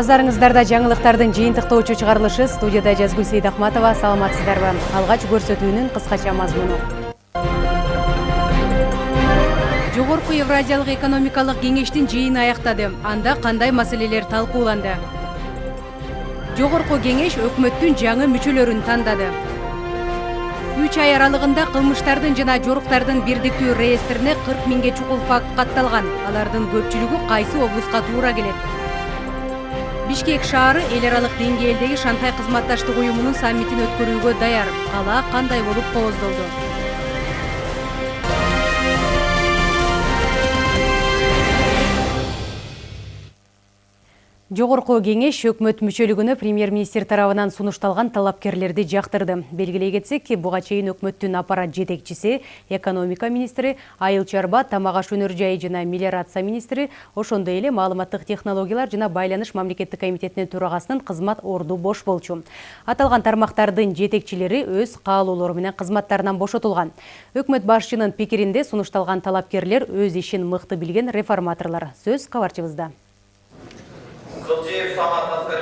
Назарыңыздарда жаңылыктардын жыйынтыктоочу чыгарылышы студияда Жазгүл Сейдахматова саламатсыздарбы. Алгач көрсөтүүнүн кыскача мазмуну. Жогорку Евразиялык экономикалык кеңештин жыйыны аяктады. Анда кандай маселелер талкууланды? Жогорку кеңеш өкмөттүн жаңы мүчөлөрүн тандады. 3 ай аралыгында кылмыштардын жана жоруктардын бирдиктүү реестрине 40 миңге чукул факт катталган. Алардын көпчүлүгү кайсы облуска туура келет? Бишкек шаары эл аралык деңгээлдеги шанхай кызматташтык уюмунун саммитин өткөрүүгө даяр. Кала кандай болуп кооздолду Жогорку кеңеш өкмөт мүчөлүгүнө премьер-министр тарабынан сунушталган талапкерлерди жактырды. Белгилей кетсек, буга чейин өкмөттүн аппарат жетекчиси, экономика министри Айыл Чарба, тамак аш өнөр жайы жана мелиорация министри, ошондой эле маалыматтык технологиялар жана байланыш мамлекеттик комитетинин төрагасынын кызмат орду бош болчу. Аталган тармактардын жетекчилери өз каалоолору менен кызматтарынан бошотулган. Өкмөт башчынын пикиринде сунушталган талапкерлер өз ишин мыкты билген реформаторлор. Сөз кабарчыбызда. どちえ様助か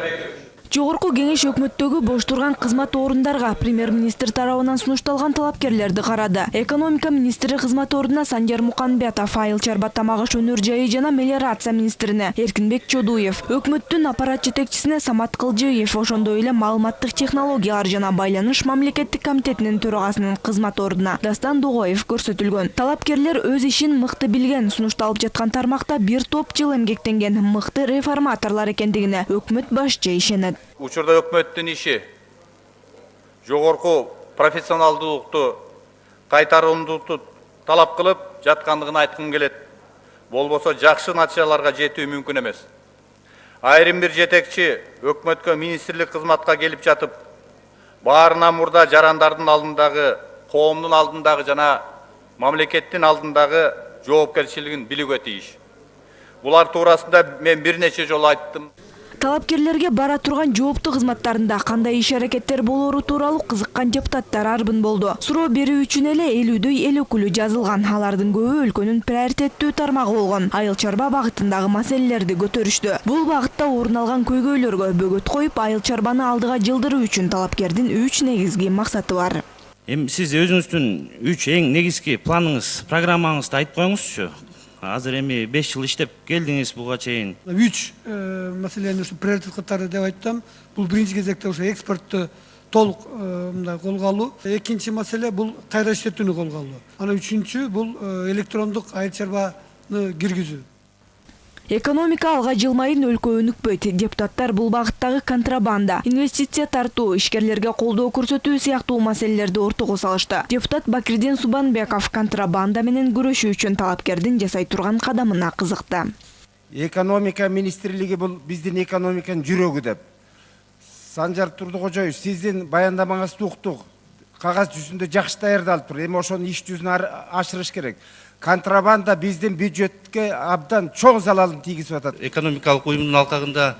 Жогорку кеңеш өкмөттөгү бош турган кызмат орундарга премьер-министр тарабынан сунушталган талапкерлерди карады. Экономика министри кызмат ордуна Санжар Муканбетов, Айыл Чарба тамак аш өнөр жайы жана мелиорация министрине Эркинбек Чодуев, өкмөттүн аппарат жетекчисине Самат Кылжиев, ошондой эле маалыматтык технологиялар жана байланыш мамлекеттик комитетинин төрагасынын кызмат ордуна Дастан Дугоев көрсөтүлгөн. Талапкерлер өз ишин мыкты билген, сунушталып жаткан тармакта бир топ жыл эмгектенген мыкты реформаторлор экендигине өкмөт башчы ишенет учурда өкмөттүн иши жогорку профессионалдуулукту кайтарымдуулукту талап кылып жаткандыгын айткым келет. Болбосо жакшы натыйжаларга жетүү мүмкүн эмес. Айрым бир жетекчи өкмөткө министрлик кызматка келип жатып баарынан мурда жарандардын алдындагы коомдун алдындагы жана мамлекеттин алдындагы жоопкерчилигин билүүгө тийиш булар туурасында мен бир нече жолу айттым талапкерлерге бара турган жооптуу кызматтарында кандай иш аракеттер болору тууралуу кызыккан депутаттар арбын болду суроо берүү үчүн эле элүүдөй эл өкүлү жазылган алардын көбү өлкөнүн приоритеттүү тармагы болгон. Айыл чарба багытындагы маселелерди көтөрүштү. Бул багытта орун алган көйгөйлөргө бөгөт коюп айыл чарбаны алдыга жылдыруу үчүн талапкердин үч негизги максаты бар. Эми сиз өзүңүздүн үч эң негизги планыңыз программаңызды айтып коюңузчу. Азыр эми беш жыл иштеп келдиңиз буга чейин. Үч э, маселени ушу приоритет катары деп айтсам бул биринчи кезекте ошо экспортту толук э, мындай колго алуу. Экинчи маселе бул кайра иштетүүнү колго алуу. Анан үчүнчү бул э, электрондук айыл чарбаны киргизүү. Экономика алга жылмайын өлкө өнүкпөйт. Депутаттар бул багыттагы контрабанда инвестиция тартуу ишкерлерге колдоо көрсөтүү сыяктуу маселелерди ортого салышты. Депутат бакирдин субанбеков контрабанда менен күрөшүү үчүн талапкердин жасай турган кадамына кызыкты. Экономика министрлиги бул биздин экономиканын жүрөгү деп. Санжар турдукожоевич сиздин баяндамаңызды уктук. Кагаз жүзүндө жакшы даярдалыптыр эми ошону иш жүзүнө ашырыш керек контрабанда биздин бюджетке абдан чоң залалын тийгизип атат экономикалык уюмдун алкагында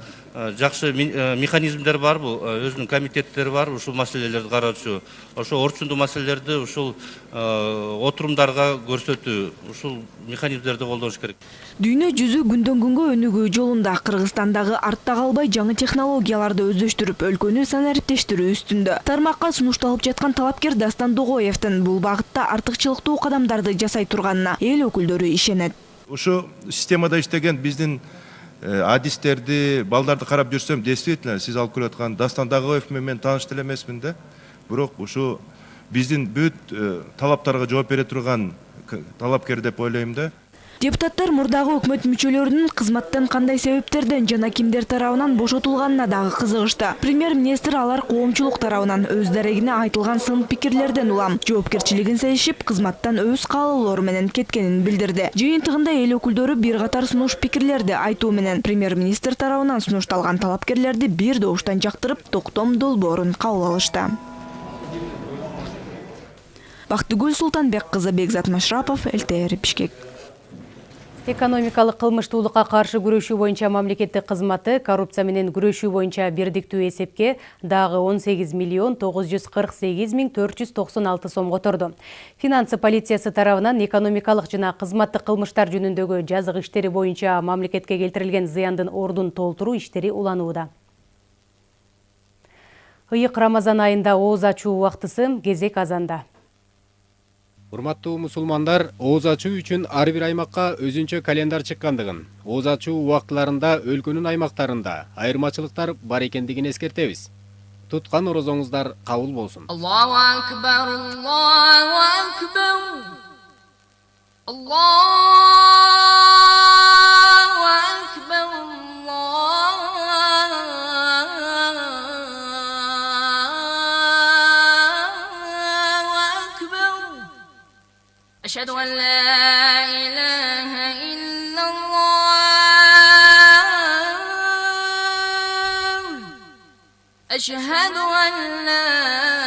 жакшы механизмдер бар бул өзүнүн комитеттери бар ушул маселелерди кароочу ошо орчундуу маселелерди ушул отурумдарга көрсөтүү ушул механизмдерди колдоnuш керек. Дүйнө жүзү күндөн күнгө өнүгүү жолунда кыргызстандагы артта калбай жаңы технологияларды өздөштүрүп өлкөнү санариптештирүү үстүндө тармакка сунушталып жаткан талапкер дастан дугоевдин бул багытта артыкчылыктуу кадамдарды жасай турганына эл өкүлдөрү ишенет. Ушу системада иштеген биздин Э, адистерди балдарды карап жүрсөм действительно сиз алып келип аткан дастан мен тааныш деле эмесмин да бирок ушу биздин бүт э, талаптарга жооп бере турган талапкер деп ойлойм да. Депутаттар мурдагы өкмөт мүчөлөрүнүн кызматтан кандай себептерден жана кимдер тарабынан бошотулганына дагы кызыгышты премьер министр алар коомчулук тарабынан өз дарегине айтылган сын пикирлерден улам. Жоопкерчилигин сезишип кызматтан өз каалоолору менен кеткенин билдирди жыйынтыгында эл өкүлдөрү бир катар сунуш пикирлерди айтуу менен премьер министр тарабынан сунушталган талапкерлерди бир добуштан жактырып токтом долбоорун кабыл алышты. Бактыгүл султанбек кызы бекзат машрапов лтр бишкек Экономикалық кылмыштуулукка каршы күрөшүү боюнча мамлекеттик кызматы коррупция менен күрөшүү боюнча бирдиктүү эсепке дагы 18 миллион 948 миң 496 сом которду. Финансы полициясы тарабынан экономикалык жана кызматтык кылмыштар жөнүндөгү жазык иштери боюнча мамлекетке келтирилген зыяндын ордун толтуруу иштери уланууда. Ыйык Рамазан айында ооз ачуу убактысы кезек азанда урматтуу мусулмандар ооз ачуу үчүн ар бир аймакка өзүнчө календар чыккандыгын ооз ачуу убактыларында өлкөнүн аймактарында айырмачылыктар бар экендигин эскертебиз туткан орозоңуздар кабыл болсун аллаху أشهد أن لا إله إلا الله. أشهد أن لا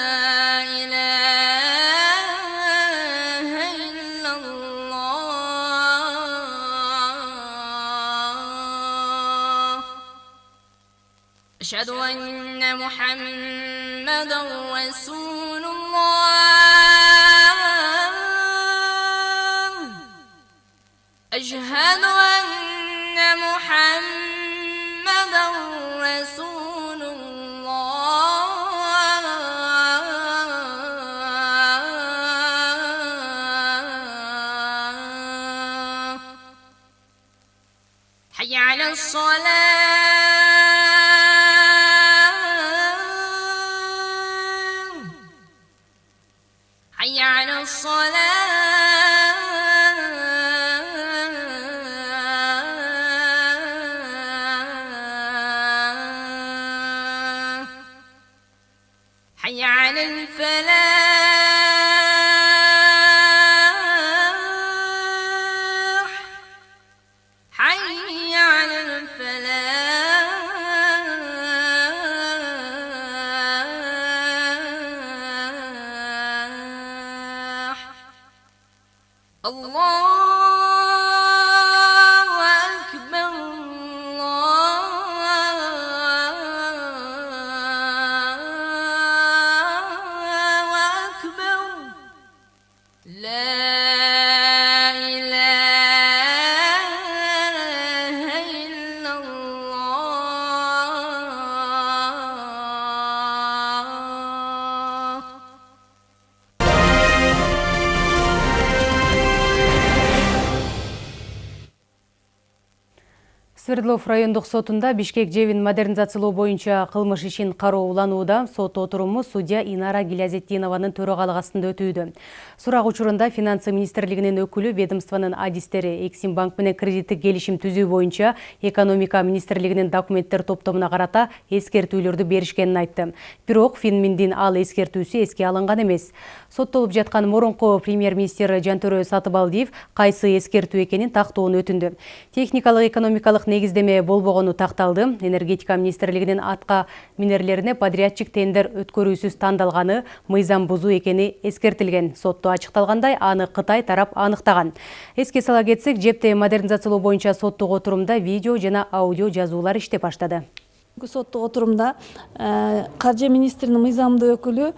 الصلاة Свердлов райондук сотунда Бишкек жебин модернизациялоо боюнча кылмыш ишин кароо уланууда. Сот отуруму судья Инара Гилязеттинованын төрагалык астында өтүүдө. Сурак учурунда финансы министрлигинин өкүлү ведомствонун адистери Эксим банк менен кредиттик келишим түзүү боюнча экономика министрлигинин документтер топтомуна карата эскертүүлөрдү беришкенин айтты. Бирок Финминдин ал эскертүүсү эске алынган эмес. Соттолуп жаткан мурунку премьер-министр Жантөрө Сатыбалдиев кайсы эскертүү экенин тактоону өтүндү. Техникалык экономикалык болбогону такталды. Энергетика министрлигинин атка минерлерине подрядчик тендер өткөрүүсүз тандалганы мыйзам бузуу экени эскертилген. Сотто ачыкталгандай, аны Кытай тарап аныктаган. Эске сала кетсек, жепти модернизациялоо боюнча соттук отурумда видео жана аудио жазуулар иштеп баштады. Соттук отурумда каржы министринин мыйзамдуу өкүлү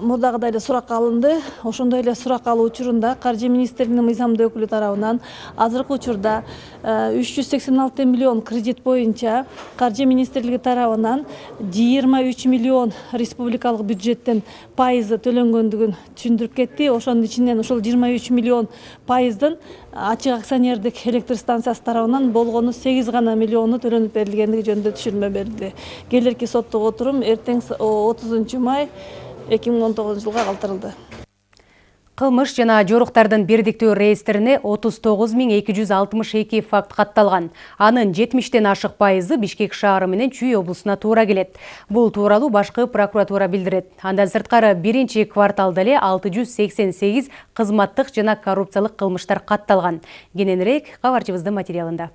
мурдагыдай эле суракка алынды. Ошондой эле сурак алуу учурунда каржы министринин мыйзамдуу өкүлү тарабынан азыркы учурда үч жүз сексен алты миллион кредит боюнча каржы министрлиги тарабынан жыйырма үч миллион республикалык бюджеттен пайызы төлөнгөндүгүн түшүндүрүп кетти. Ошонун ичинен ушул жыйырма үч миллион пайыздын ачык акционердик электр станциясы тарабынан болгону сегиз гана миллиону төлөнүп берилгендиги жөнүндө түшүрмө берилди. Келерки соттук отурум эртең отузунчу май эки миң он тогузунчу жылга калтырылды. Кылмыш жана жоруктардын бирдиктүү реестрине 39262 факт катталган. Анын 70тен ашык пайызы Бишкек шаары менен Чүй облусуна туура келет. Бул тууралуу башкы прокуратура билдирет. Андан сырткары биринчи кварталда эле 688 кызматтык жана коррупциялык кылмыштар катталган. Кененирээк кабарчыбыздын материалында.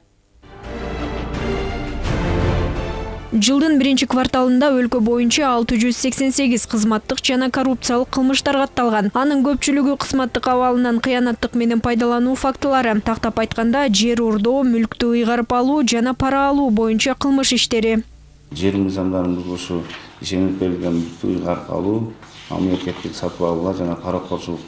Жылдын биринчи кварталында өлкө боюнча 688 кызматтык жана коррупциялык кылмыштар катталган. Анын көпчүлүгү кызматтык абалынан кыянаттык менен пайдалануу фактылары, тактап айтканда жер урдоо, мүлктү ыйгарып алуу жана пара алуу боюнча кылмыш иштери. жер мыйзамдарын бузулушу ишенип ыйгарып алуу мамлекеттик сатып алуулар жана паракорчулук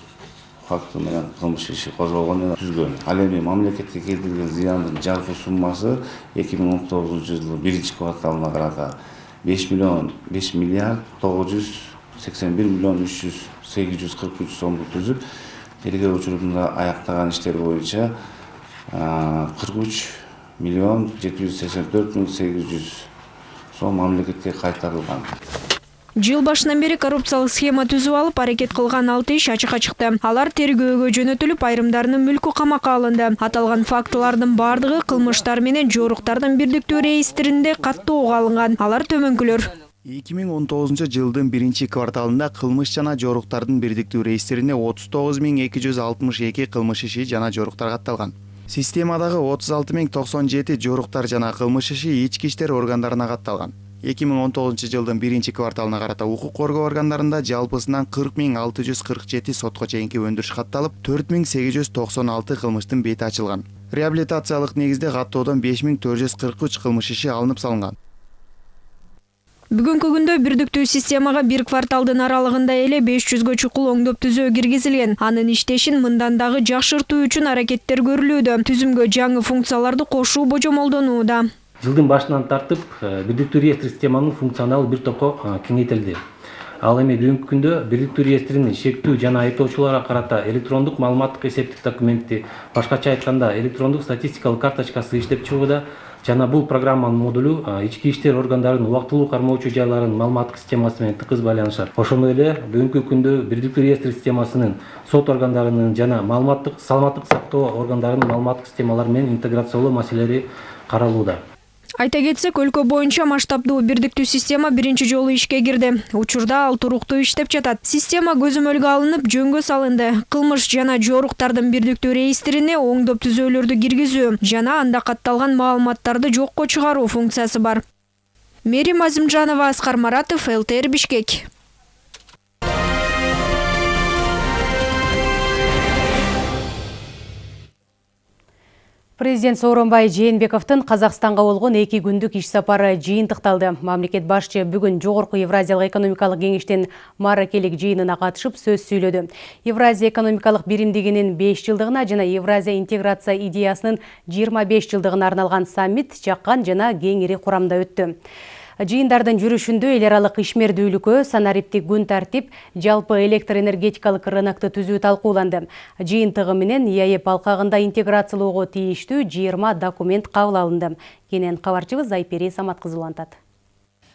факты менен кылмыш иши козголгон түзгөн ал эми мамлекетке келтирилген зыяндын жалпы суммасы эки миң он тогузунчу жылы биринчи кварталына карата беш миллион беш миллиард тогуз жүз сексен бир миллион үч жүз сегиз жүз кырк үч сомду түзүп тергөө учурунда аяктаган иштер боюнча кырк үч миллион жети жүз сексен төрт миң сегиз жүз сом мамлекетке кайтарылган. Жыл башынан бери коррупциялык схема түзүп алып аракет кылган алты иш ачыкка чыкты. Алар тергөөгө жөнөтүлүп, айрымдарынын мүлкү камакка алынды. Аталган фактылардын бардыгы кылмыштар менен жоруктардын бирдиктүү реестринде каттоого алынган. Алар төмөнкүлөр. 2019 жылдын биринчи кварталында кылмыш жана жоруктардын бирдиктүү реестрине 39262 кылмыш иши жана жоруктар катталган. Системадагы 36097 жоруктар жана кылмыш иши ички иштер органдарына катталган. 2019 жылдын биринчи кварталына карата укук коргоо органдарында жалпысынан 40647 сотко чейинки өндүрүш катталып, 4896 кылмыштын бети ачылган. Реабилитациялык негизде каттоодон 5443 кылмыш иши алынып салынган. Бүгүнкү күндө бирдиктүү системага бир кварталдын аралыгында эле 500гө чукул оңдоп түзөө киргизилген. Анын иштешин мындан дагы жакшыртуу үчүн аракеттер көрүлүүдө. Түзүмгө жаңы функцияларды кошуу божомолдонууда. Жылдын башынан тартып бирдиктүү реестр системанын функционалы бир топко кеңейтилди ал эми бүгүнкү күндө бирдиктүү реестринин шектүү жана айыптоочуларга карата электрондук маалыматтык эсептик документти башкача айтканда электрондук статистикалык карточкасы иштеп чыгууда жана бул программанын модулу ички иштер органдарынын убактылуу кармоочу жайларынын маалыматтык системасы менен тыкыз байланышат ошондой эле бүгүнкү күндө бирдиктүү реестр системасынын сот органдарынын жана маалыматтык саламаттык сактоо органдарынын маалыматтык системалары менен интеграциялоо маселелери каралууда. Айта кетсек, өлкө боюнча масштабдуу бирдиктүү система биринчи жолу ишке кирди. Учурда ал туруктуу иштеп жатат. Система көзөмөлгө алынып, жөнгө салынды. Кылмыш жана жоруктардын бирдиктүү реестрине оңдоп түзөөлөрдү киргизүү жана анда катталган маалыматтарды жокко чыгаруу функциясы бар. Мерим Азимжанова, Аскар Маратов, ЛТР Бишкек. Президент Сооронбай Жээнбековдун Казакстанга болгон эки күндүк иш сапары жыйынтыкталды. Мамлекет башчы бүгүн Жогорку Евразиялык экономикалык кеңештин маракелик жыйынына катышып сөз сүйлөдү. Евразия экономикалык биримдигинин 5 жылдыгына жана Евразия интеграция идеясынын 25 жылдыгына арналган саммит жаккан жана кеңири курамда өттү. Жыйындардын жүрүшүндө эл аралык ишмердүүлүккө санариптик күн тартип, жалпы электр энергетикалык рынокты түзүү талкууланды. Жыйынтыгы менен ИАЭП алкагында интеграциялоого тийиштүү 20 документ кабыл алынды. Кенен кабарчыбыз Айпери Самат кызы улантат.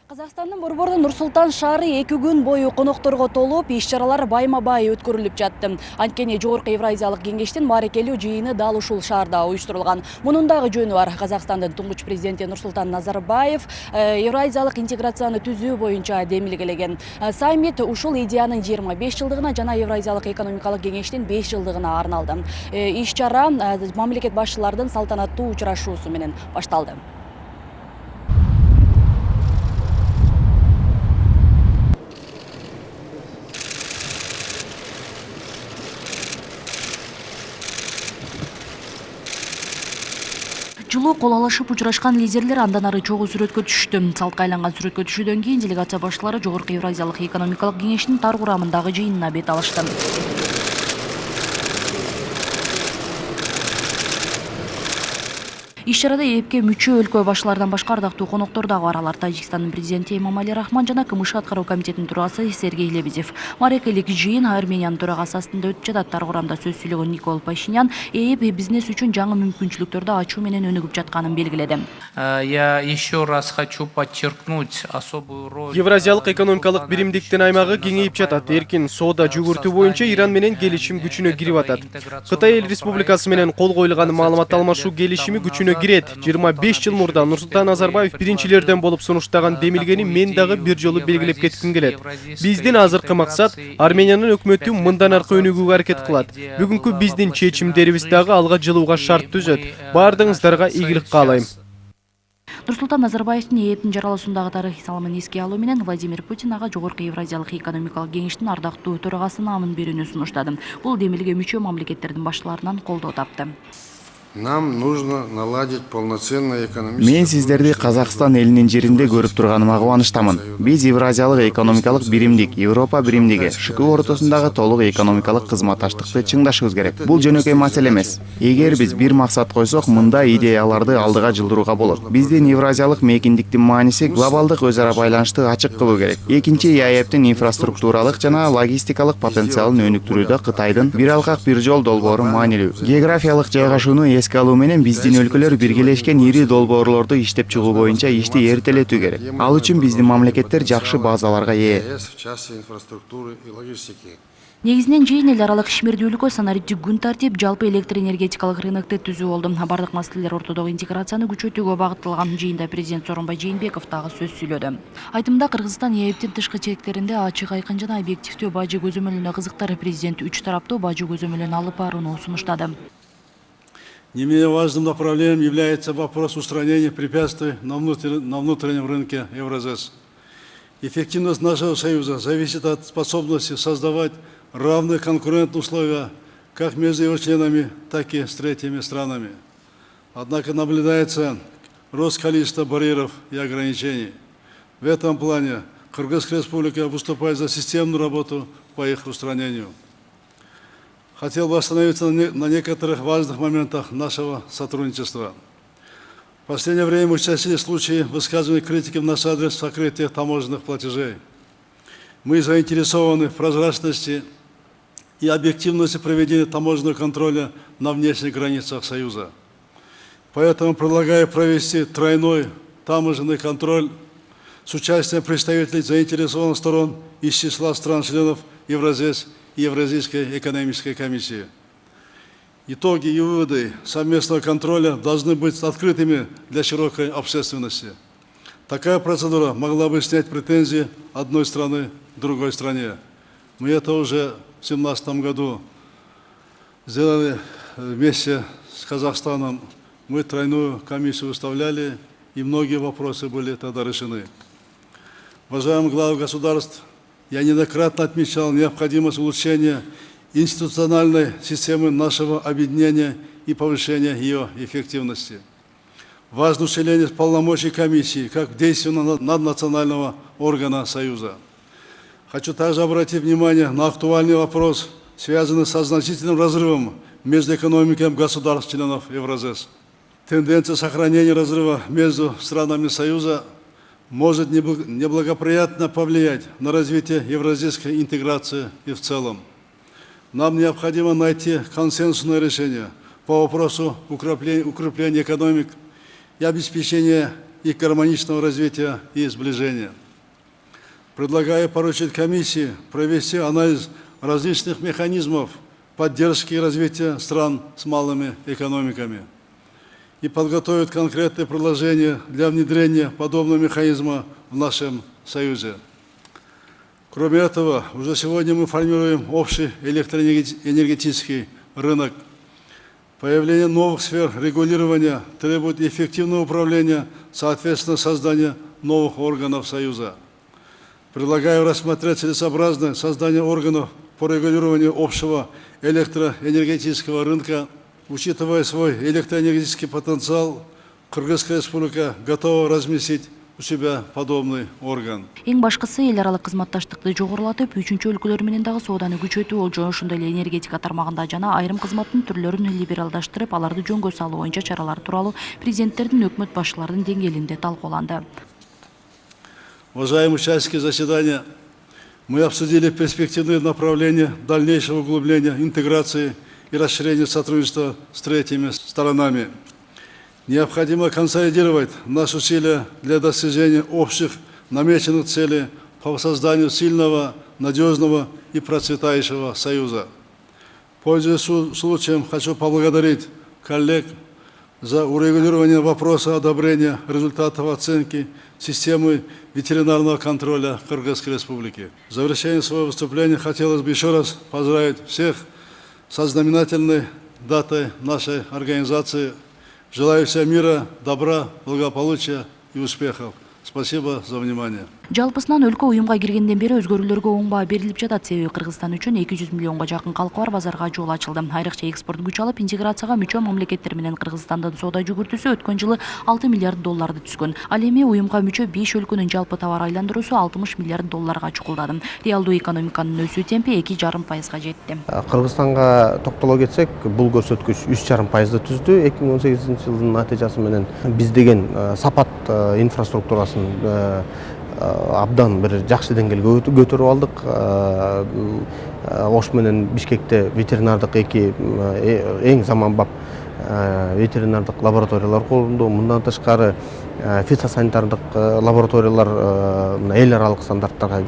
Казакстандын борбору Нур-Султан шаары эки күн бою конокторго толуп, иш-чаралар байма-бай өткөрүлүп жатты. Анткени Жогорку Евразиялык кеңештин мааракелүү жыйыны дал ушул шаарда уюштурулган. Мунун дагы жөнү бар. Казакстандын туңгуч президенти Нурсултан Назарбаев Евразиялык интеграцияны түзүү боюнча демилгелеген. Саммит ушул идеянын 25 жылдыгына жана Евразиялык экономикалык кеңештин 5 жылдыгына арналды. Иш-чара мамлекет башчылардын салтанаттуу учурашуусу менен башталды. Жылуу кол алышып учурашкан лидерлер андан ары чогуу сүрөткө түшүштү. Салтка айланган сүрөткө түшүүдөн кийин делегация башчылары Жогорку Евразиялык экономикалык кеңештин тар курамындагы жыйынына бет алышты. Иш-чарада ээпке мүчө өлкө башчыларынан башка ардактуу коноктор дагы бар алар тажикстандын президенти эмомали рахман жана кмш аткаруу комитетинин төрагасы сергей лебедев. Мааракелик жыйын армениянын төрагасы астында өтүп жатат тар курамда сөз сүйлөгөн никол пашинян ээп бизнес үчүн жаңы мүмкүнчүлүктөрдү ачуу менен өнүгүп жатканын белгиледи я еще раз хочу подчеркнуть особую роль евразиялык экономикалык биримдиктин аймагы кеңейип жатат эркин соода жүгүртүү боюнча иран менен келишим күчүнө кирип атат кытай эл республикасы менен кол коюлган маалымат алмашуу келишими күчүнө кирет. Жыйырма беш жыл мурда нурсултан назарбаев биринчилерден болуп сунуштаган демилгени мен дагы бир жолу белгилеп кетким келет биздин азыркы максат армениянын өкмөтү мындан аркы өнүгүүгө аракет кылат бүгүнкү биздин чечимдерибиз дагы алга жылууга шарт түзөт баардыгыңыздарга ийгилик каалайм нурсултан назарбаевдин ээптин жаралуусундагы тарыхый салымын эске алуу менен владимир путин ага жогорку евразиялык экономикалык кеңештин ардактуу төрагасы наамын берүүнү сунуштады. Бул демилге мүчө мамлекеттердин башчыларынан колдоо тапты. Нам нужно наладить полноценное экономическое... мен сиздерди казакстан элинин жеринде көрүп турганыма кубанычтамын биз евразиялык экономикалык биримдик европа биримдиги шку ортосундагы толук экономикалык кызматташтыкты чыңдашыбыз керек. Бул жөнөкөй маселе эмес эгер биз бир максат койсок мындай идеяларды алдыга жылдырууга болот биздин евразиялык мейкиндиктин мааниси глобалдык өз ара байланышты ачык кылуу керек. Экинчи яэптин инфраструктуралык жана логистикалык потенциалын өнүктүрүүдө кытайдын бир алкак бир жол долбоору маанилүү географиялык жайгашууну эске алуу менен биздин өлкөлөр биргелешкен ири долбоорлорду иштеп чыгуу боюнча ишти эртелетүү керек. Ал үчүн биздин мамлекеттер жакшы базаларга ээ. Негизинен жыйын эл аралык ишмердүүлүккө санариптик күн тартип жалпы электр энергетикалык рынокты түзүү болду бардык маселелер ортодогу интеграцияны күчөтүүгө багытталган жыйында президент сооронбай жээнбеков дагы сөз сүйлөдү. Айтымында кыргызстан ээптин тышкы чектеринде ачык айкын жана объективдүү бажы көзөмөлүнө кызыктар президент үч тараптуу бажы көзөмөлүн алып барууну сунуштады. Не менее важным направлением является вопрос устранения препятствий на, внутр- на внутреннем рынке Евразес. Эффективность нашего союза зависит от способности создавать равные конкурентные условия как между его членами, так и с третьими странами. Однако наблюдается рост количества барьеров и ограничений. В этом плане Кыргызская республика выступает за системную работу по их устранению. Хотел бы остановиться на не- на некоторых важных моментах нашего сотрудничества. В последнее время участились случаи высказывания критики в наш адрес сокрытия таможенных платежей. Мы заинтересованы в прозрачности и объективности проведения таможенного контроля на внешних границах Союза. Поэтому предлагаю провести тройной таможенный контроль с участием представителей заинтересованных сторон из числа стран-членов Евразес и Евразийской экономической комиссии. Итоги и выводы совместного контроля должны быть открытыми для широкой общественности. Такая процедура могла бы снять претензии одной страны другой стране. Мы это уже в 2017 году сделали вместе с Казахстаном. Мы тройную комиссию выставляли, и многие вопросы были тогда решены. Уважаемые главы государств, я неоднократно отмечал необходимость улучшения институциональной системы нашего объединения и повышения ее эффективности. Важно усиление полномочий комиссии как действенного наднационального органа Союза. Хочу также обратить внимание на актуальный вопрос, связанный со значительным разрывом между экономиками государств-членов Евразес. Тенденция сохранения разрыва между странами Союза может небл- неблагоприятно повлиять на развитие евразийской интеграции и в целом. Нам необходимо найти консенсусное решение по вопросу укрепления экономик и обеспечения их гармоничного развития и сближения. Предлагаю поручить комиссии провести анализ различных механизмов поддержки и развития стран с малыми экономиками и подготовить конкретные предложения для внедрения подобного механизма в нашем Союзе. Кроме этого, уже сегодня мы формируем общий электроэнергетический рынок. Появление новых сфер регулирования требует эффективного управления, соответственно, создания новых органов Союза. Предлагаю рассмотреть целесообразное создание органов по регулированию общего электроэнергетического рынка. Учитывая свой электроэнергетический потенциал, Кыргызская республика готова разместить у себя подобный орган. эң башкысы эл аралык кызматташтыкты жогорулатып үчүнчү өлкөлөр менен дагы сооданы күчөтүү болчу ошондой эле энергетика тармагында жана айрым кызматтын түрлөрүн либералдаштырып аларды жөнгө салуу боюнча чаралар тууралуу президенттердин өкмөт башчыларынын деңгээлинде талкууланды Уважаемые участники заседания, мы обсудили перспективные направления дальнейшего углубления интеграции и расширения сотрудничества с третьими сторонами. Необходимо консолидировать наши усилия для достижения общих намеченных целей по созданию сильного, надежного и процветающего союза. Пользуясь случаем, хочу поблагодарить коллег за урегулирование вопроса одобрения результатов оценки системы ветеринарного контроля Кыргызской Республики. В завершение своего выступления хотелось бы еще раз поздравить всех со знаменательной датой нашей организации. Желаю всем мира, добра, благополучия и успехов. Спасибо за внимание. Жалпысынан өлкө уюмга киргенден бери өзгөрүүлөргө оң баа берилип жатат. Себеби кыргызстан үчүн эки жүз миллионго жакын калкы бар базарга жол ачылды. Айрыкча экспорт күч алып интеграцияга мүчө мамлекеттер менен кыргызстандын соода жүгүртүүсү өткөн жылы алты миллиард долларды түзгөн. Ал эми уюмга мүчө беш өлкөнүн жалпы товар айландыруусу алтымыш миллиард долларга чукулдады. Реалдуу экономиканын өсүү темпи эки жарым пайызга жетти. Кыргызстанга токтоло кетсек бул көрсөткүч үч жарым пайызды түздү. Эки миң он сегизинчи жылдын натыйжасы менен биз деген сапат инфраструктурасын абдан бир жакшы деңгээлге көтөрүп алдык. Ош менен бишкекте ветеринардык эки эң заманбап ветеринардык лабораториялар курулду мындан тышкары фитосанитардык лабораториялар эл аралык стандарттарга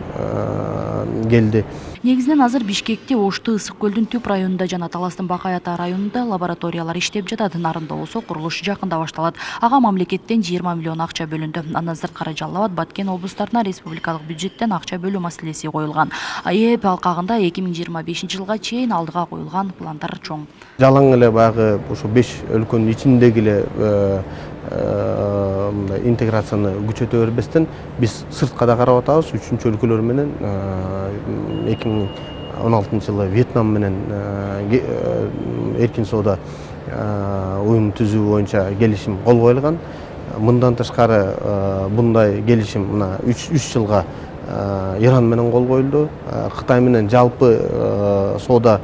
келди негизинен азыр бишкекте ошту ысык көлдүн түп районунда жана таластын бакай ата районунда лабораториялар иштеп жатат нарында болсо курулуш жакында башталат ага мамлекеттен жыйырма миллион акча бөлүндү андан сырткары жалал абад баткен облустарына республикалык бюджеттен акча бөлүү маселеси коюлган аэп алкагында эки миң жыйырма бешинчи жылга чейин алдыга коюлган пландар чоң. Жалаң эле баягы ушу беш өлкөнүн ичиндеги эле интеграцияны күчөтө бербестен биз сыртка да карап атабыз. Үчүнчү өлкөлөр менен эки миң он алтынчы жылы вьетнам менен эркин соода уюмун түзүү боюнча келишим кол коюлган. Мындан тышкары мындай келишим мына үч жылга иран менен кол коюлду. Кытай менен жалпы соода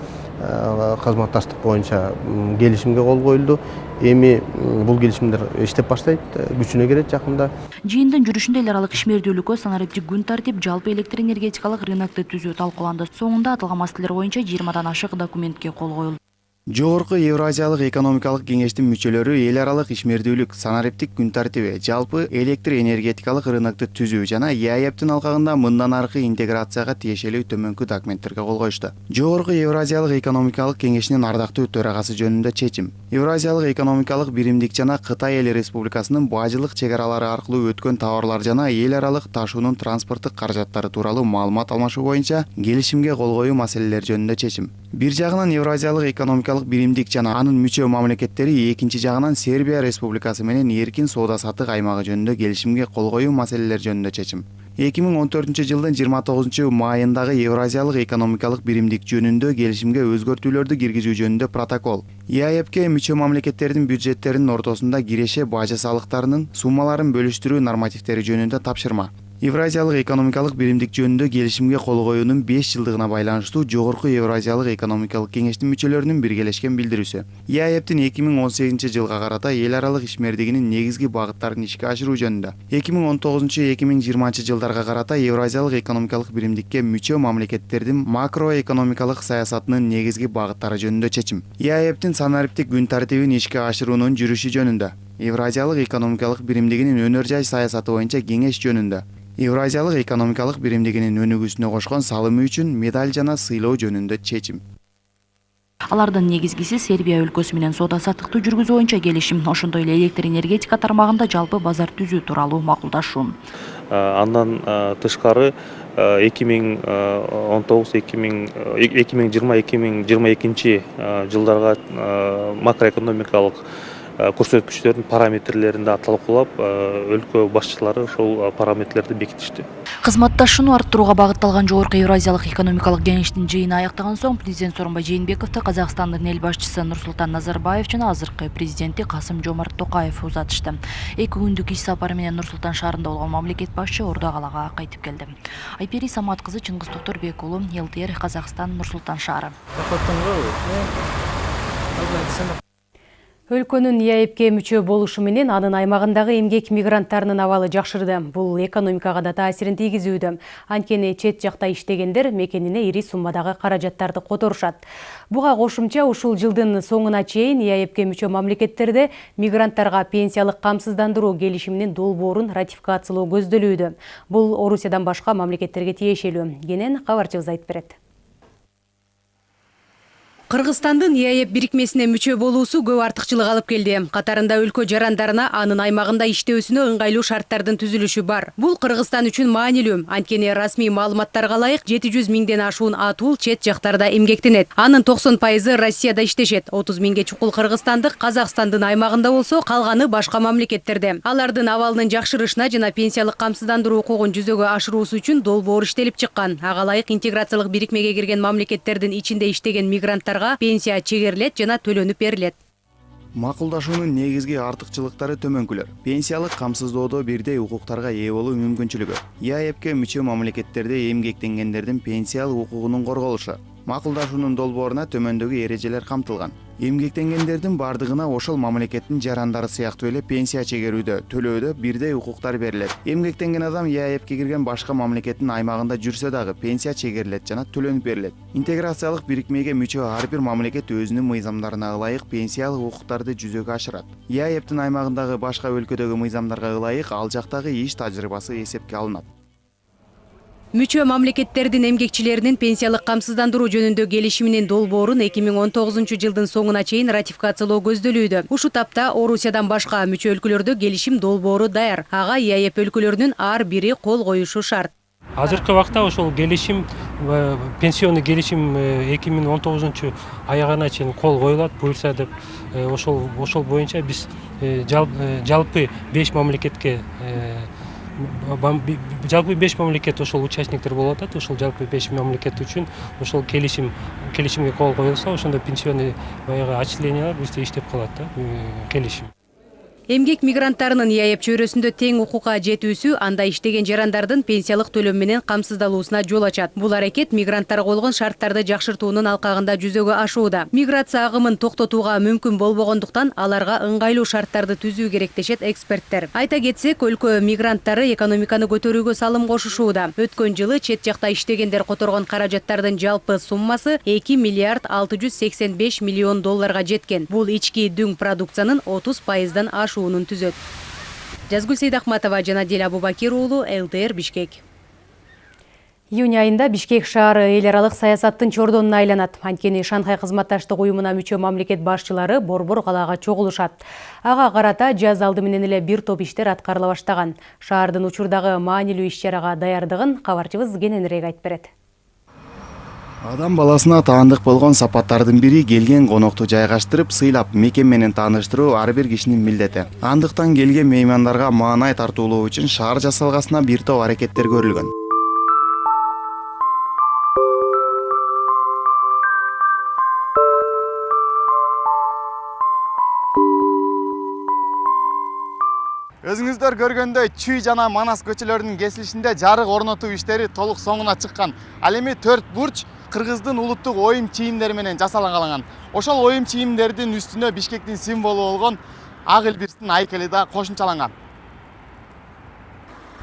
кызматташтык боюнча келишимге кол коюлду. Эми бул келишимдер иштеп баштайт күчүнө кирет жакында. Жыйындын жүрүшүндө эл аралык ишмердүүлүккө санариптик күн тартип жалпы электр энергетикалык рынокты түзүү талкууланды соңунда аталган маселелер боюнча жыйырмадан ашык документке кол коюлду. Жогорку евразиялык экономикалык кеңештин мүчөлөрү эл аралык ишмердүүлүк санариптик күн тартиби жалпы электр энергетикалык рынокту түзүү жана еаэптин алкагында мындан аркы интеграцияга тиешелүү төмөнкү документтерге кол коюшту. Жогорку евразиялык экономикалык кеңешинин ардактуу төрагасы жөнүндө чечим. Евразиялык экономикалык биримдик жана кытай эл республикасынын бажылык чек аралары аркылуу өткөн товарлар жана эл аралык ташуунун транспорттук каражаттары тууралуу маалымат алмашуу боюнча келишимге кол коюу маселелери жөнүндө чечим. Бир жагынан евразиялык экономикалык биримдик жана анын мүчө мамлекеттери экинчи жагынан сербия республикасы менен эркин соода саттык аймагы жөнүндө келишимге кол коюу маселелери жөнүндө чечим. Эки миң он төртүнчү жылдын жыйырма тогузунчу майындагы евразиялык экономикалык биримдик жөнүндө келишимге өзгөртүүлөрдү киргизүү жөнүндө протокол. Еаэпке мүчө мамлекеттердин бюджеттеринин ортосунда киреше бажы салыктарынын суммаларын бөлүштүрүү нормативдери жөнүндө тапшырма. Евразиялык экономикалык биримдик жөнүндө келишимге кол коюунун беш жылдыгына байланыштуу жогорку евразиялык экономикалык кеңештин мүчөлөрүнүн биргелешкен билдирүүсү еаэптин эки миң он сегизинчи жылга карата эл аралык ишмердигинин негизги багыттарын ишке ашыруу жөнүндө эки миң он тогузунчу эки миң жыйырманчы жылдарга карата евразиялык экономикалык биримдикке мүчө мамлекеттердин макроэкономикалык саясатынын негизги багыттары жөнүндө чечим күн евразиялык экономикалык биримдигинин өнөр жай саясаты боюнча кеңеш жөнүндө. Евразиялык экономикалык биримдигинин өнүгүүсүнө кошкон салымы үчүн медаль жана сыйлоо жөнүндө чечим. Алардын негизгиси сербия өлкөсү менен соода саттыкты жүргүзүү боюнча келишим. Ошондой эле электр энергетика тармагында жалпы базар түзүү тууралуу макулдашуу андан тышкары эки миң он тогуз эки миң эки миң жыйырма эки миң жыйырма экинчи жылдарга макроэкономикалык көрсөткүчтөрдүн параметрлерин да талкуулап өлкө башчылары ошол параметрлерди бекитишти. Кызматташууну арттырууга багытталган жогорку евразиялык экономикалык кеңештин жыйыны аяктаган соң президент сооронбай жээнбековду казакстандын эл башчысы нурсултан назарбаев жана азыркы президенти касым жомарт токаев узатышты. Эки күндүк иш сапары менен нур султан шаарында болгон мамлекет башчы ордо калаага кайтып келди. Айпери самат кызы чыңгыз токторбек уулу лтр казакстан нур султан шаары Өлкөнүн ЕАЭПке мүчө болушу менен анын аймагындагы эмгек мигранттарынын абалы жакшырды. Бул экономикага да таасирин тийгизүүдө. Анткени чет жакта иштегендер мекенине ири суммадагы каражаттарды которушат. Буга кошумча ушул жылдын соңуна чейин ЕАЭПке мүчө мамлекеттерде мигранттарга пенсиялык камсыздандыруу келишиминин долбоорун ратификациялоо көздөлүүдө. Бул Орусиядан башка мамлекеттерге тиешелүү. Кенен кабарчыбыз айтып берет. Кыргызстандын ИАЭП бирикмесине мүчө болуусу көп артыкчылык алып келди. Катарында өлкө жарандарына анын аймагында иштөөсүнө ыңгайлуу шарттардын түзүлүшү бар. Бул Кыргызстан үчүн маанилүү. Анткени расмий маалыматтарга ылайык 700 миңден ашуун атул чет жактарда эмгектенет. Анын 90% Россияда иштешет. 30 миңге чукул кыргызстандык Казакстандын аймагында болсо, калганы башка мамлекеттерде. Алардын абалынын жакшырышына жана пенсиялык камсыздандыруу укугун жүзөгө ашыруусу үчүн долбоор иштелип чыккан. Ага ылайык интеграциялык бирикмеге кирген мамлекеттердин ичинде иштеген мигранттарга пенсия чегерилет жана төлөнүп берилет. Макулдашуунун негизги артыкчылыктары төмөнкүлөр. Пенсиялык камсыздоодо бирдей укуктарга ээ болуу мүмкүнчүлүгү. Иаэпке мүчө мамлекеттерде эмгектенгендердин пенсиялык укугунун корголушу. Макулдашуунун долбооруна төмөндөгү эрежелер камтылган эмгектенгендердин бардыгына ошол мамлекеттин жарандары сыяктуу эле пенсия чегерүүдө төлөөдө бирдей укуктар берилет. Эмгектенген адам иаэпке кирген башка мамлекеттин аймагында жүрсө дагы пенсия чегерилет жана төлөнүп берилет. Интеграциялык бирикмеге мүчө ар бир мамлекет өзүнүн мыйзамдарына ылайык пенсиялык укуктарды жүзөгө ашырат. Иаэптин аймагындагы башка өлкөдөгү мыйзамдарга ылайык ал жактагы иш тажрыйбасы эсепке мүчө мамлекеттердин эмгекчилеринин пенсиялык камсыздандыруу жөнүндө келишиминин долбоорун 2019 жылдын соңуна чейин ратификациялоо көздөлүүдө ушу тапта орусиядан башка мүчө өлкөлөрдө келишим долбоору даяр. Ага иаэп өлкөлөрүнүн ар бири кол коюшу шарт. Азыркы убакта ошол келишим пенсионный келишим эки миң он тогузунчу аягына чейин кол коюлат буюрса деп ошол ошол боюнча биз жалпы беш мамлекетке жалпы беш мамлекет ошол участниктер болуп атат. Ошол жалпы беш мамлекет үчүн ошол келишим келишимге кол коюлса ошондо пенсионный баягы отчислениялар бизде иштеп калат да келишим. Эмгек мигранттарынын иаэп чөйрөсүндө тең укукка жетүүсү анда иштеген жарандардын пенсиялык төлөм менен камсыздалуусуна жол ачат. Бул аракет мигранттарга болгон шарттарды жакшыртуунун алкагында жүзөгө ашууда. Миграция агымын токтотууга мүмкүн болбогондуктан аларга ыңгайлуу шарттарды түзүү керек дешет эксперттер. Айта кетсек өлкө мигранттары экономиканы көтөрүүгө салым кошушууда. Өткөн жылы чет жакта иштегендер которгон каражаттардын жалпы суммасы эки миллиард алты жүз сексен беш миллион долларга жеткен. Бул ички дүң продукциянын отуз пайыздан ашуун түзөт жазгүл сейдахматова жана дил абубакир уулу лтр бишкек. Июнь айында бишкек шаары эл аралык саясаттын чордонуна айланат анткени шанхай кызматташтык уюмуна мүчө мамлекет башчылары борбор калаага чогулушат ага карата жаз алды менен эле бир топ иштер аткарыла баштаган шаардын учурдагы маанилүү иш чарага даярдыгын кабарчыбыз кененирээк айтып берет адам баласына таандык болгон сапаттардын бири келген конокту жайгаштырып сыйлап мекен менен тааныштыруу ар бир кишинин милдети. Андыктан келген меймандарга маанай тартуулоо үчүн шаар жасалгасына бир топ аракеттер көрүлгөн. Өзүңүздөр көргөндөй чүй жана манас көчөлөрүнүн кесилишинде жарык орнотуу иштери толук соңуна чыккан. Ал эми төрт бурч кыргыздын улуттук оюм чийимдери менен жасалгаланган ошол оюм чийимдердин үстүнө бишкектин символу болгон ак илбирстин айкели да кошумчаланган.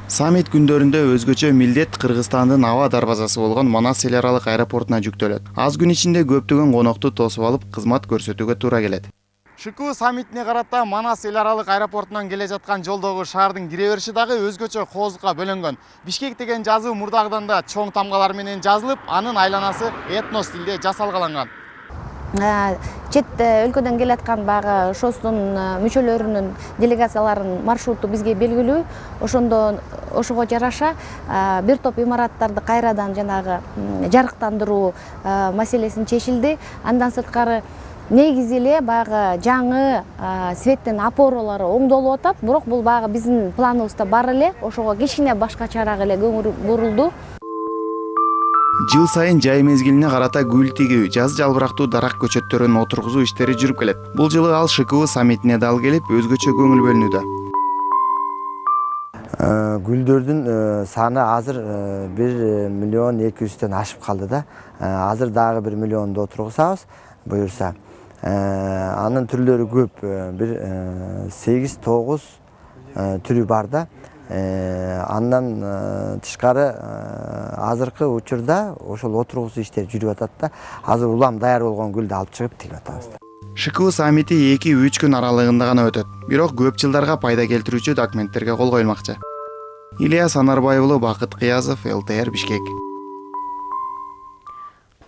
Саммит күндөрүндө өзгөчө милдет кыргызстандын аба дарбазасы болгон манас эл аралык аэропортуна жүктөлөт. Аз күн ичинде көптөгөн конокту тосуп алып кызмат көрсөтүүгө туура келет шку саммитине карата манас эл аралык аэропортунан келе жаткан жолдогу шаардын кире бериши дагы өзгөчө кооздукка бөлөнгөн бишкек деген жазуу мурдагыдан да чоң тамгалар менен жазылып анын айланасы этно стилде жасалгаланган. Чет өлкөдөн келаткан баягы шостун мүчөлөрүнүн делегацияларынын маршруту бизге белгилүү. Ошондо ошого жараша бир топ имараттарды кайрадан жанагы жарыктандыруу маселеси чечилди андан сырткары негизи эле баягы жаңы светтин опоралары оңдолуп атат. Бирок бул баягы биздин планыбызда бар эле. Ошого кичине башкачараак эле көңүл бурулду. Жыл сайын жай мезгилине карата гүл тигүү жаз жалбырактуу дарак көчөттөрүн отургузуу иштери жүрүп келет. Бул жылы ал шку саммитине дал келип өзгөчө көңүл бөлүнүүдө. Гүлдөрдүн саны азыр бир миллион эки жүздөн ашып калды да азыр дагы бир миллионду отургузабыз буюрса. Анын түрлөрү көп. Бир сегиз тогуз түрү бар да. Андан тышкары азыркы учурда ошол отургузуу иштери жүрүп атат да. Азыр улам даяр болгон гүлдү алып чыгып тигип атабыз шку саммити эки үч күн аралыгында гана өтөт. Бирок көп жылдарга пайда келтирүүчү документтерге кол коюлмакчы. Ильяс анарбай уулу бакыт кыязов лтр бишкек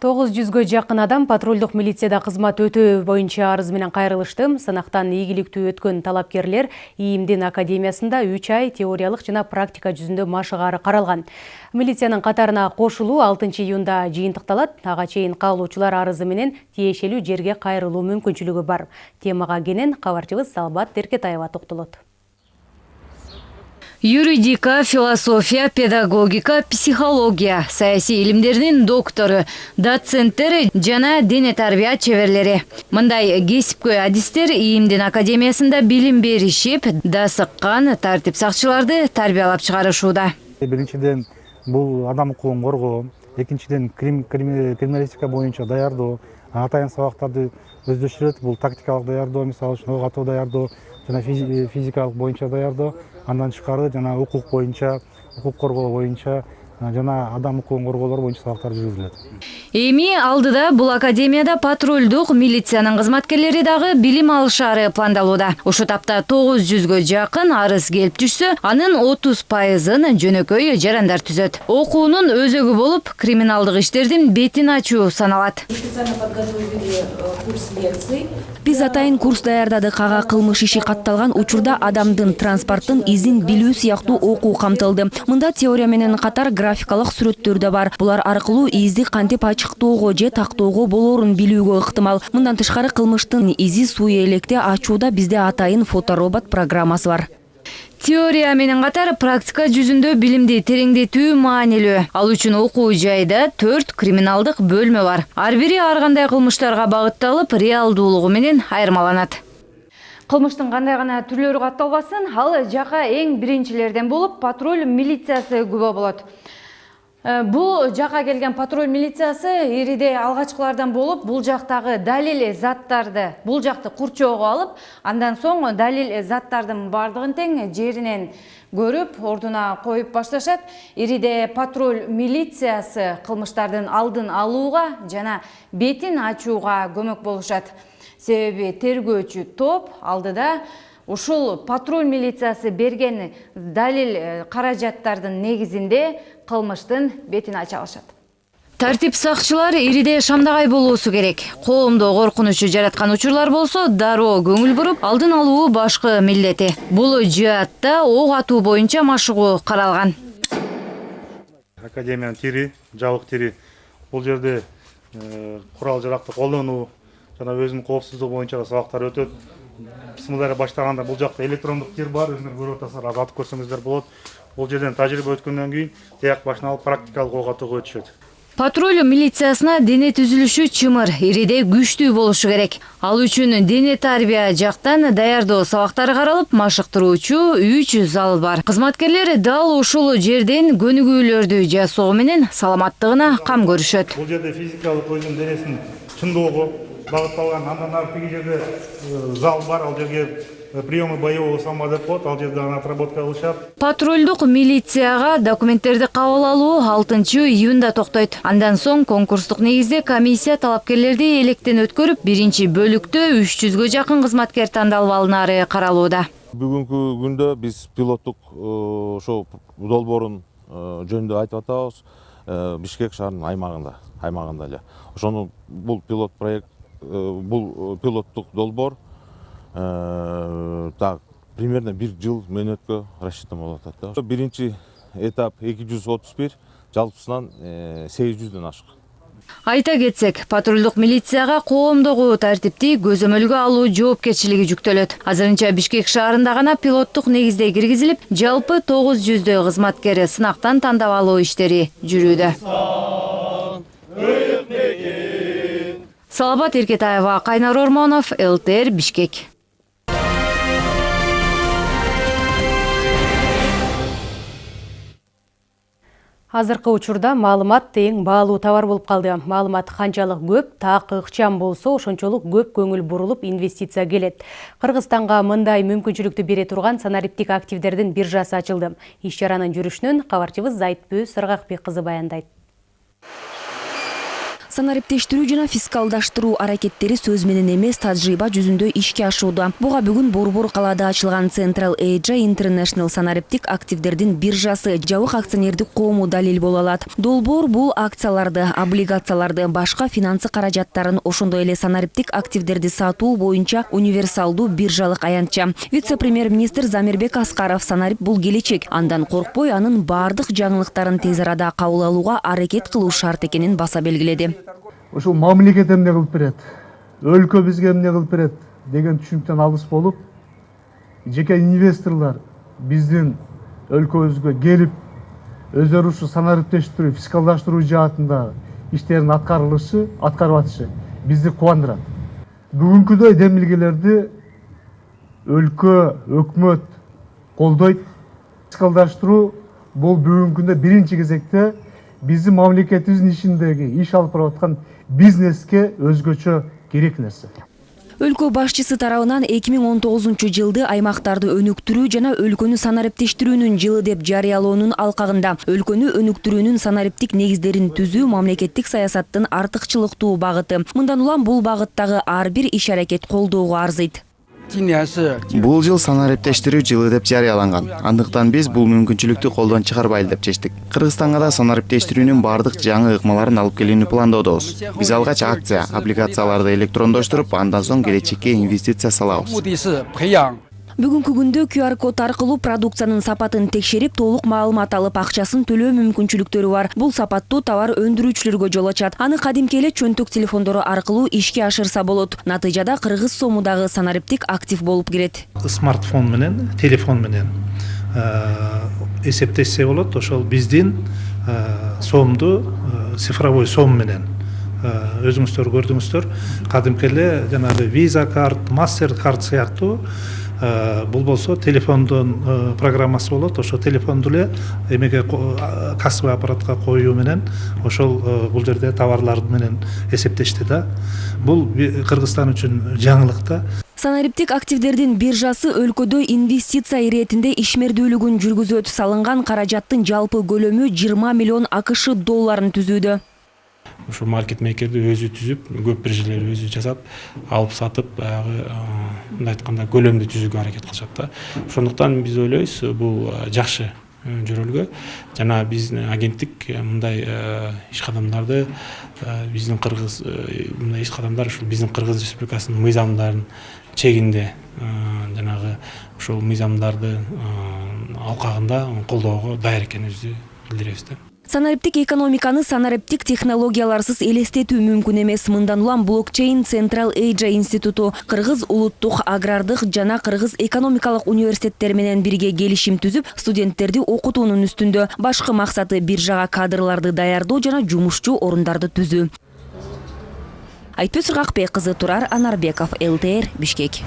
тогуз жүзгө жакын адам патрулдук милицияда кызмат өтөө боюнча арыз менен кайрылышты. Сынактан ийгиликтүү өткөн талапкерлер ийимдин академиясында үч ай теориялык жана практика жүзүндө машыгаары каралган. Милициянын катарына кошулуу алтынчы июнда жыйынтыкталат. Ага чейин каалоочулар арызы менен тиешелүү жерге кайрылуу мүмкүнчүлүгү бар. Темага кенен кабарчыбыз салбат эркетаева токтолот юридика философия педагогика психология саясий илимдердин доктору доценттер жана дене тарбия чеберлери мындай кесипкөй адистер ийимдин академиясында билим беришип дасыккан тартип сакчыларды тарбиялап чыгарышууда. Биринчиден бул адам укугун коргоо экинчиден криминалистика боюнча даярдоо атайын сабактарды өздөштүрөт бул тактикалык даярдоо мисалы үчүн ок атуу даярдоо жана физикалык боюнча даярдоо андан тышкары жана укук боюнча укук коргоо боюнча жана адам укугун коргоолор боюнча сабактар жүргүзүлөт. Эми алдыда бул академияда патрулдук милициянын кызматкерлери дагы билим алышаары пландалууда. Ушул тапта тогуз жүзгө жакын арыз келип түшсө анын отуз пайызын жөнөкөй жарандар түзөт. Окуунун өзөгү болуп криминалдык иштердин бетин ачуу саналат биз атайын курс даярдадык ага кылмыш иши катталган учурда адамдын транспорттун изин билүү сыяктуу окуу камтылды. Мында теория менен катар графикалык сүрөттөр да бар. Булар аркылуу изди кантип ачыктоого же тактоого болоорун билүүгө ыктымал. Мындан тышкары кылмыштын изи суу электе ачууда бизде атайын фоторобот программасы бар теория менен катар практика жүзүндө билимди тереңдетүү маанилүү. Ал үчүн окуу жайда төрт криминалдык бөлмө бар. Ар бири ар кандай кылмыштарга багытталып реалдуулугу менен айырмаланат. Кылмыштын кандай гана түрлөрү катталбасын ал жака эң биринчилерден болуп патруль милициясы күбө болот бул жака келген патруль милициясы ириде алгачкылардан болуп бул жактагы далил заттарды бул жакты курчоого алып андан соң далил заттардын баардыгын тең жеринен көрүп ордуна коюп башташат. Ириде патруль милициясы кылмыштардын алдын алууга жана бетин ачууга көмөк болушат. Себеби тергөөчү топ алдыда ушул патруль милициясы берген далил каражаттардын негизинде кылмыштын бетин ача алышат. Тартип сакчылар ириде шамдагай болуусу керек. Коомдо коркунучу жараткан учурлар болсо дароо көңүл буруп алдын алуу башкы милдети. Бул жаатта ок атуу боюнча машыгуу каралган. Академиянын тири жабык тири бул жерде курал жаракты колдонуу жана өзүнүн коопсуздугу боюнча да сабактар өтөт бисмилла баштаганда бул жакта электрондук тир бар өзүңөр көрүп атасыңар азыр көрсөңүздөр болот. Бул жерден тажрыйба өткөндөн кийин тияк башын алып практикалык ок өтүшөт. Патруль милициясына дене түзүлүшү чымыр ириде күчтүү болушу керек. Ал үчүн дене тарбия жактан даярдоо сабактары каралып машыктыруучу үч зал бар. Кызматкерлер дал ушул жерден көнүгүүлөрдү жасоо менен саламаттыгына кам көрүшөт. Бул жерде физикалык өзүнүн денесин чыңдоого багытталган андан ары тиги жерде зал бар. Ал жерге приемы боевого коет ал жерде аны отработка кылышат патрулдук милицияга документтерди кабыл алуу алтынчы июнда токтойт андан соң конкурстук негизде комиссия талапкерлерди электен өткөрүп биринчи бөлүктө үч жүзгө жакын кызматкер тандалып алынаары каралууда. Бүгүнкү күндө биз пилоттук ошол долбоорун жөнүндө айтып атабыз. Бишкек шаарынын аймагында аймагында эле. Ошону бул пилот проект бул пилоттук долбоор так примерно бир жыл мөөнөткө рассчитан атат да. Биринчи этап эки жүз отуз бир жалпысынан сегиз жүздөн ашык. Айта кетсек патрулдук милицияга коомдогу тартипти көзөмөлгө алуу жоопкерчилиги жүктөлөт. Азырынча бишкек шаарында гана пилоттук негизде киргизилип жалпы тогуз жүздөй кызматкер сынактан тандап алуу иштери жүрүүдө саламат эркетаева кайнар ормонов лтр бишкек. Азыркы учурда маалымат эң баалуу товар болуп калды. Маалымат канчалык көп так ыкчам болсо ошончолук көп көңүл бурулуп инвестиция келет. Кыргызстанга мындай мүмкүнчүлүктү бере турган санариптик активдердин биржасы ачылды. Иш чаранын жүрүшүнөн кабарчыбыз зайтпөө сыргакбек кызы баяндайт. Санариптештирүү жана фискалдаштыруу аракеттери сөз менен эмес тажрыйба жүзүндө ишке ашууда. Буга бүгүн борбор калаада ачылган Central Asia International санариптик активдердин биржасы жабык акционердик коому далил боло алат. Долбоор бул акцияларды облигацияларды башка финансы каражаттарын ошондой эле санариптик активдерди сатуу боюнча универсалдуу биржалык аянтча. Вице премьер министр замирбек аскаров санарип бул келечек. Андан коркпой анын баардык жаңылыктарын тез арада кабыл алууга аракет кылуу шарт экенин баса белгиледи ушул мамлекет эмне кылып берет? Өлкө бизге эмне кылып берет? Деген түшүнүктөн алыс болуп жеке инвесторлор биздин өлкөбүзгө келип өздөрү ушу санариптештирүү фискалдаштыруу жаатында иштерин аткарылышы аткарып атышы бизди кубандырат. Бүгүнкүдөй демилгелерди өлкө өкмөт колдойт фискалдаштыруу. Бул бүгүнкү күндө биринчи кезекте биздин мамлекетибиздин ичиндеги иш алып барып аткан бизнеске өзгөчө керек нерсе өлкө башчысы тарабынан 2019 жылды аймактарды өнүктүрүү жана өлкөнү санариптештирүүнүн жылы деп жарыялоонун алкагында. Өлкөнү өнүктүрүүнүн санариптик негиздерин түзүү мамлекеттик саясаттын артыкчылыктуу багыты. Мындан улам бул багыттагы ар бир иш аракет колдоого арзыйт. Бул жыл санариптештирүү жылы деп жарыяланган. Андыктан биз бул мүмкүнчүлүктү колдон чыгарбайлы деп чечтик. Кыргызстанга да санариптештирүүнүн баардык жаңы ыкмаларын алып келүүнү пландоодобуз биз алгач акция облигацияларды электрондоштуруп андан соң келечекке инвестиция салабыз. Бүгүнкү күндө QR код аркылуу продукциянын сапатын текшерип толук маалымат алып акчасын төлөө мүмкүнчүлүктөрү бар. Бул сапаттуу товар өндүрүүчүлөргө жол ачат. Аны кадимки эле чөнтөк телефондору аркылуу ишке ашырса болот. Натыйжада кыргыз сому дагы санариптик актив болуп кирет. Смартфон менен телефон менен эсептешсе болот. Ошол биздин сомду цифровой сом менен өзүңүздөр көрдүңүздөр. Кадимки эле жанагы виза карт мастер карт сыяктуу бул болсо телефондун программасы болот ошо телефонду эле эмеге кассовый аппаратка коюу менен ошол бул жерде товарлар менен эсептешти да. Бул кыргызстан үчүн жаңылык да. Санариптик активдердин биржасы өлкөдө инвестиция иретинде ишмердүүлүгүн жүргүзөт. Салынган каражаттын жалпы көлөмү 20 миллион акш долларын түзүүдө. Ушул маркет мейкерди өзү түзүп көп биржелер өзү жасап алып сатып баягы мындай айтканда көлөмдү түзүүгө аракет кылышат да ошондуктан биз ойлойбуз бул жакшы жөрөлгө жана биздин агенттик мындай иш кадамдарды биздин кыргыз мындай иш кадамдар ушул биздин кыргыз республикасынын мыйзамдарынын чегинде жанагы ушул мыйзамдарды алкагында колдоого даяр экенибизди билдиребиз да санариптик экономиканы санариптик технологияларсыз элестетүү мүмкүн эмес. Мындан улам блокчейн Central Asia институту кыргыз улуттук агрардык жана кыргыз экономикалык университеттери менен бирге келишим түзүп студенттерди окутуунун үстүндө башкы максаты биржага кадрларды даярдоо жана жумушчу орундарды түзүү. Айтпөз ыргакбек кызы турар анарбеков лтр бишкек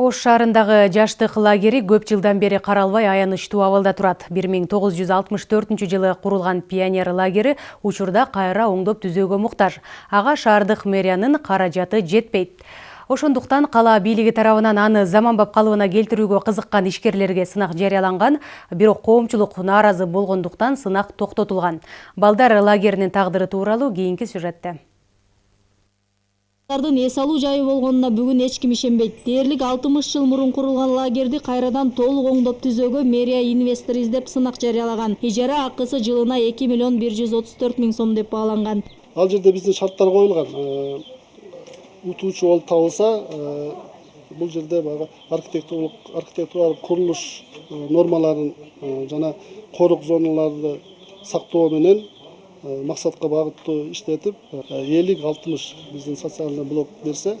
Ош шаарындагы жаштык лагери көп жылдан бери каралбай аянычтуу абалда турат. 1964 жылы курулган пионер лагери учурда кайра оңдоп түзөөгө муктаж. Ага шаардык мэриянын каражаты жетпейт. Ошондуктан кала бийлиги тарабынан аны заманбап калыбына келтирүүгө кызыккан ишкерлерге сынак жарыяланган, бирок коомчулук нааразы болгондуктан сынак токтотулган. Балдар лагеринин тагдыры тууралуу кийинки сюжетте. Балдардын эс жайы болгонуна бүгүн эч ким ишенбейт. Дээрлик 60 жыл мурун курулган лагерди кайрадан толук оңдоп түзөөгө мэрия инвестор издеп сынак жарыялаган. Ижара акысы жылына 2 миллион 134 миң сом деп бааланган. Ал жерде биздин шарттар коюлган. Утуучу болуп табылса, бул жерде баягы архитектуралык архитектуралык курулуш нормаларын жана корок зоналарды сактоо менен максатка багыттуу иштетип элүү алтымыш биздин социальный блок берсе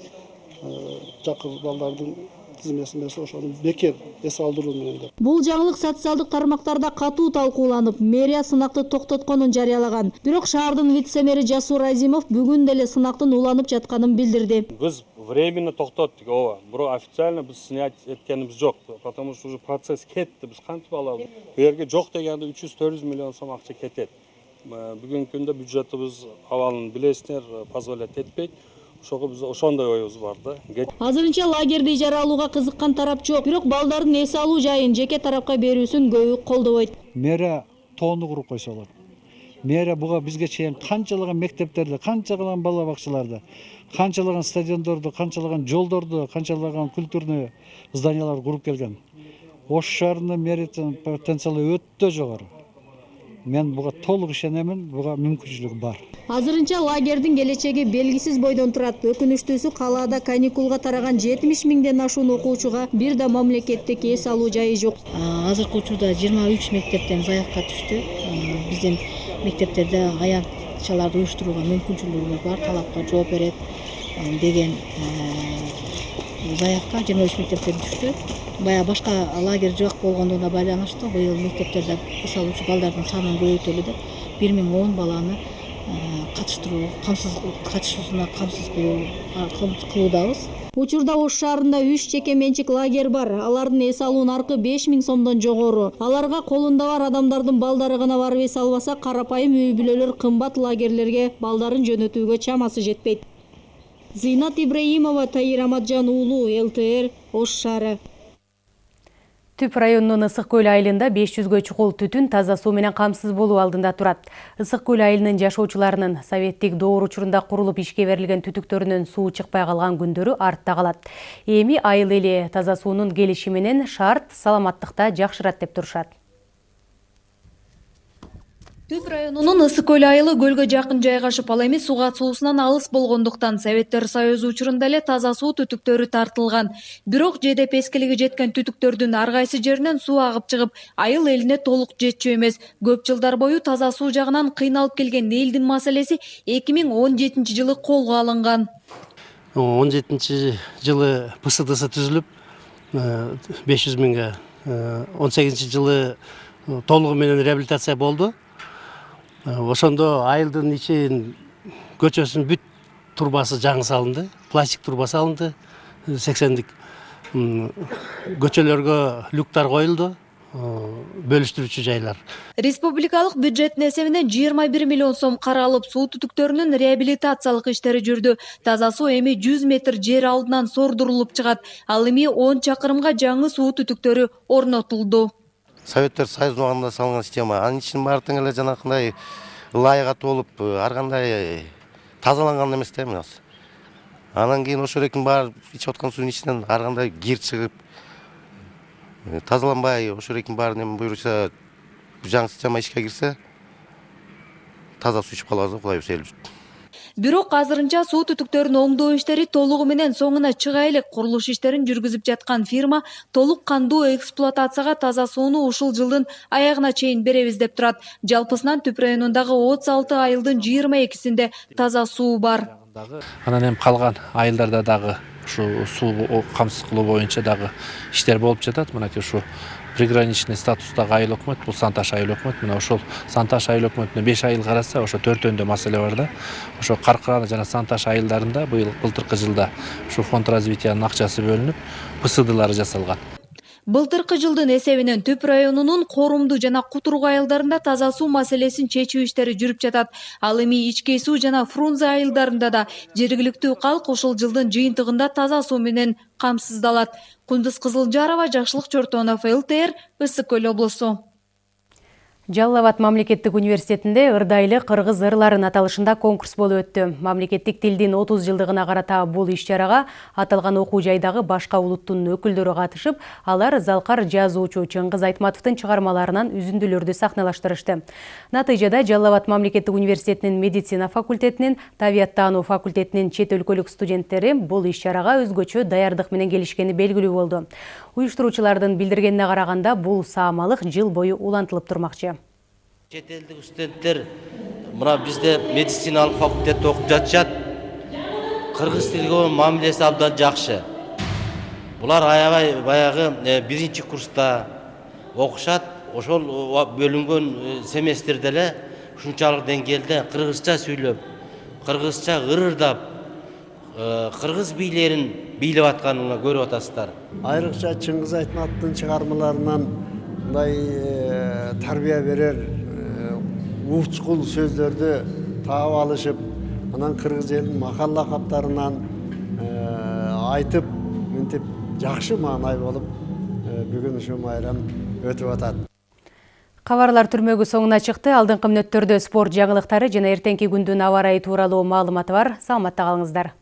жакыр балдардын тизмесин берсе ошону бекер эс алдыруу менен деп. Бул жаңылык социалдык тармактарда катуу талкууланып мэрия сынакты токтотконун жарыялаган бирок шаардын вице мэри жасур азимов бүгүн деле сынактын уланып жатканын билдирди. Биз временно токтоттук ооба. Бирок официально биз снять эткенибиз жок потому что уже процесс кетти. Биз кантип алабыз? Бул жерге жок дегенде үч жүз төрт жүз миллион сом акча кетет. Бүгүнкү күндө бюджетибиз абалын билесиздер позволять этпейт. Ошого биз ошондой оюбуз бар да. Азырынча лагерди ижара алууга кызыккан тарап жок. Бирок балдардын эс алуу жайын жеке тарапка берүүсүн көбү колдобойт. Мэрия тоону куруп койсо болот мэрия буга бизге чейин канчалаган мектептерди канчалаган бала бакчаларды канчалаган стадиондорду канчалаган жолдорду канчалаган культурный зданияларды куруп келген. Ош шаарынын мэриянын потенциалы өтө жогору. Мен буга толук ишенемин буга мүмкүнчүлүк бар. Азырынча лагердин келечеги белгисиз бойдон турат. Өкүнүчтүүсү калаада каникулга тараган жетимиш миңден ашуун окуучуга бир да мамлекеттик эс алуу жайы жок. Азыркы учурда жыйырма үч мектептен заявка түштү. Биздин мектептерде аякчаларды уюштурууга мүмкүнчүлүгүбүз бар талапка жооп берет деген заявка жыйырма үч мектептен түштү. Баягы башка лагерь жок болгондугуна байланыштуу быйыл мектептерде эс алуучу балдардын санын көбөйтөлү деп бир миң он баланы катыштыруу камсыз катышуусуна камсыз кылуу кылуудабыз. Учурда ош шаарында үч жеке менчик лагерь бар. Алардын эс алуу наркы беш миң сомдон жогору. Аларга колунда бар адамдардын балдары гана барып эс албаса карапайым үй бүлөлөр кымбат лагерлерге балдарын жөнөтүүгө чамасы жетпейт. Зыйнат ибраимова таир аматжан уулу лтр ош шаары Түп районунун Ысык көл айылында 500гө чукул түтүн таза суу менен камсыз болуу алдында турат. Ысык көл айылынын жашоочуларынын советтик доор учурунда курулуп ишке берилген түтүктөрүнөн суу чыкпай калган күндөрү артта калат. Эми айыл эли таза суунун келиши менен шарт саламаттыкта жакшырат деп турушат. Түп районунун Ысык көл айылы көлгө жакын жайгашып, ал эми суу катышуусунан алыс болгондуктан Советтер Союзу учурунда эле таза суу түтүктөрү тартылган. Бирок жедеп эскилиги жеткен түтүктөрдүн ар кайсы жеринен суу агып чыгып, айыл элине толук жетчү эмес. Көп жылдар бою таза суу жагынан кыйналып келген элдин маселеси 2017 жылы колго алынган. 17 жылы ПСДС түзүлүп 500 миңге 18 жылы толугу менен реабилитация болду ошондо айылдын ичин көчөсүнүн бүт турбасы жаңы салынды пластик турба салынды сексендик көчөлөргө люктар коюлду бөлүштүрүүчү жайлар. Республикалык бюджеттин эсебинен 21 миллион сом каралып суу түтүктөрүнүн реабилитациялык иштери жүрдү. Таза суу эми 100 метр жер алдынан сордурулуп чыгат. Ал эми 10 чакырымга жаңы суу түтүктөрү орнотулду советтер союзунун убагында салынган система. Анын ичинин баары тең эле жанакындай ылайыга толуп ар кандай тазаланган эмес да анан кийин ошол экинин баары ичип аткан суунун ичинен ар кандай кир чыгып тазаланбай ошол экинин баарын эми буюрса жаңы система ишке кирсе таза суу ичип калабыз да кудай буюрса бирок азырынча суу түтүктөрүн оңдоо иштери толугу менен соңуна чыга элек курулуш иштерин жүргүзүп жаткан фирма толук кандуу эксплуатацияга таза сууну ушул жылдын аягына чейин беребиз деп турат. Жалпысынан түп районундагы отуз алты айылдын жыйырма экисинде таза суу бар. Анан эми калган айылдарда дагы ушу суу камсыз кылуу боюнча дагы иштер болуп жатат. Мынакей ушу приграничный статустагы айыл өкмөт бул санташ айыл өкмөт мына ошол санташ айыл өкмөтүнө беш айыл караса ошо төртөөндө маселе бар да. Ошо каркыраны жана санташ айылдарында быйыл былтыркы жылда ушу фонд развитиянын акчасы бөлүнүп псдлары жасалган. Былтыркы жылдын эсебинен түп районунун корумду жана кутурук айылдарында таза суу маселесин чечүү иштери жүрүп жатат. Ал эми ичкей суу жана фрунзе айылдарында да жергиликтүү калк ушул жылдын жыйынтыгында таза суу менен камсыздалат. Кундуз кызылжарова жакшылык чортонов лтр ысык көл облусу Жалал Абад мамлекеттик университетинде ырдайлы кыргыз ырларын аталышында конкурс болуп өттү. Мамлекеттик тилдин 30 жылдыгына карата бул иш-чарага аталган окуу жайдагы башка улуттун өкүлдөрү катышып, алар залкар жазуучу Чыңгыз Айтматовдун чыгармаларынан үзүндүлөрдү сахналаштырышты. Натыйжада Жалал Абад мамлекеттик университетинин медицина факультетинин, табияттануу факультетинин чет өлкөлүк студенттери бул иш-чарага өзгөчө менен келишкени. Уюштуруучулардын билдиргенине караганда бул саамалык жыл бою улантылып турмакчы. чет элдик студенттер мына бизде медициналык факультетте окуп жатышат кыргыз тилге болгон мамилеси абдан жакшы булар аябай баягы биринчи курста окушат ошол бөлүнгөн семестрде эле ушунчалык деңгээлде кыргызча сүйлөп кыргызча ырырдап кыргыз бийлерин бийлеп атканын көрүп атасыздар айрыкча чыңгыз айтматовдун чыгармаларынан мындай тарбия берер учкул сөздөрдү таап алышып анан кыргыз элинин макал лакаптарынан айтып мынтип жакшы маанай болуп бүгүн ушул майрам өтүп атат Кабарлар түрмөгү соңуна чыкты. Алдыңкы мүнөттөрдө спорт жаңылыктары жана эртеңки күндүн аба ырайы тууралуу маалыматы бар. Саламатта калыңыздар.